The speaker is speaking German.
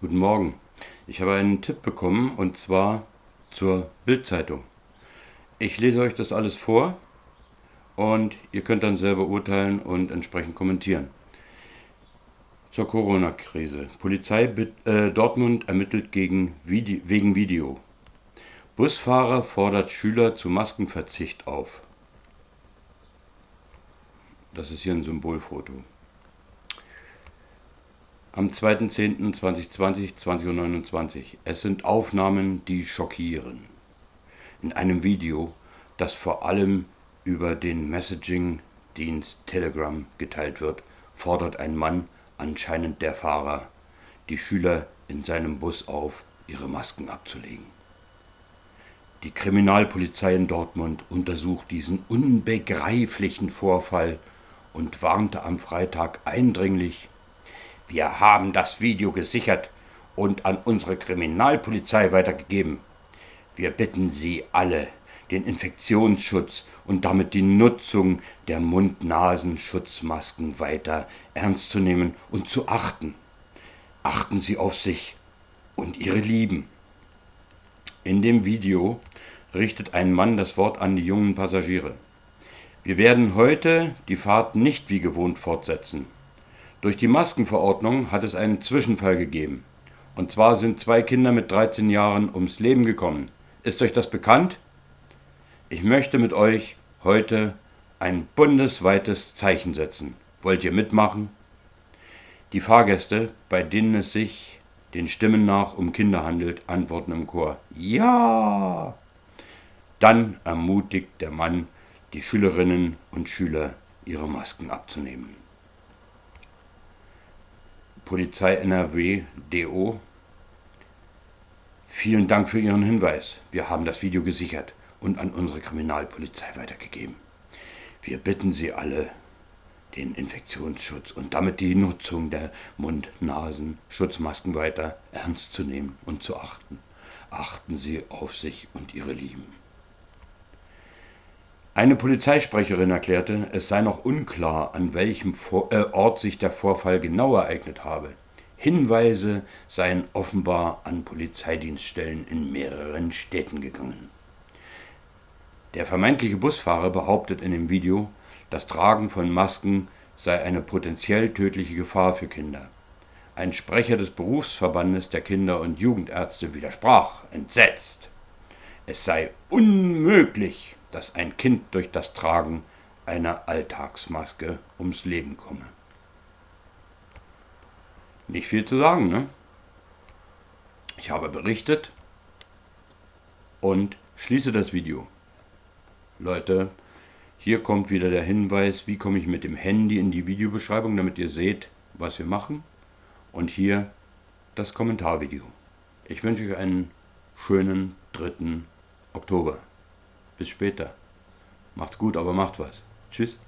Guten Morgen. Ich habe einen Tipp bekommen und zwar zur Bildzeitung. Ich lese euch das alles vor und ihr könnt dann selber urteilen und entsprechend kommentieren. Zur Corona-Krise. Polizei äh, Dortmund ermittelt gegen Vide wegen Video. Busfahrer fordert Schüler zu Maskenverzicht auf. Das ist hier ein Symbolfoto. Am 2.10.2020, 20.29 Uhr. Es sind Aufnahmen, die schockieren. In einem Video, das vor allem über den Messaging-Dienst Telegram geteilt wird, fordert ein Mann, anscheinend der Fahrer, die Schüler in seinem Bus auf, ihre Masken abzulegen. Die Kriminalpolizei in Dortmund untersucht diesen unbegreiflichen Vorfall und warnte am Freitag eindringlich, wir haben das Video gesichert und an unsere Kriminalpolizei weitergegeben. Wir bitten Sie alle, den Infektionsschutz und damit die Nutzung der Mund-Nasen-Schutzmasken weiter ernst zu nehmen und zu achten. Achten Sie auf sich und Ihre Lieben. In dem Video richtet ein Mann das Wort an die jungen Passagiere. Wir werden heute die Fahrt nicht wie gewohnt fortsetzen. Durch die Maskenverordnung hat es einen Zwischenfall gegeben. Und zwar sind zwei Kinder mit 13 Jahren ums Leben gekommen. Ist euch das bekannt? Ich möchte mit euch heute ein bundesweites Zeichen setzen. Wollt ihr mitmachen? Die Fahrgäste, bei denen es sich den Stimmen nach um Kinder handelt, antworten im Chor Ja. Dann ermutigt der Mann die Schülerinnen und Schüler, ihre Masken abzunehmen. Polizei NRW DO. Vielen Dank für Ihren Hinweis. Wir haben das Video gesichert und an unsere Kriminalpolizei weitergegeben. Wir bitten Sie alle, den Infektionsschutz und damit die Nutzung der Mund-Nasen-Schutzmasken weiter ernst zu nehmen und zu achten. Achten Sie auf sich und Ihre Lieben. Eine Polizeisprecherin erklärte, es sei noch unklar, an welchem äh, Ort sich der Vorfall genau ereignet habe. Hinweise seien offenbar an Polizeidienststellen in mehreren Städten gegangen. Der vermeintliche Busfahrer behauptet in dem Video, das Tragen von Masken sei eine potenziell tödliche Gefahr für Kinder. Ein Sprecher des Berufsverbandes der Kinder- und Jugendärzte widersprach, entsetzt. Es sei unmöglich, dass ein Kind durch das Tragen einer Alltagsmaske ums Leben komme. Nicht viel zu sagen, ne? Ich habe berichtet und schließe das Video. Leute, hier kommt wieder der Hinweis, wie komme ich mit dem Handy in die Videobeschreibung, damit ihr seht, was wir machen. Und hier das Kommentarvideo. Ich wünsche euch einen schönen 3. Oktober. Bis später. Macht's gut, aber macht was. Tschüss.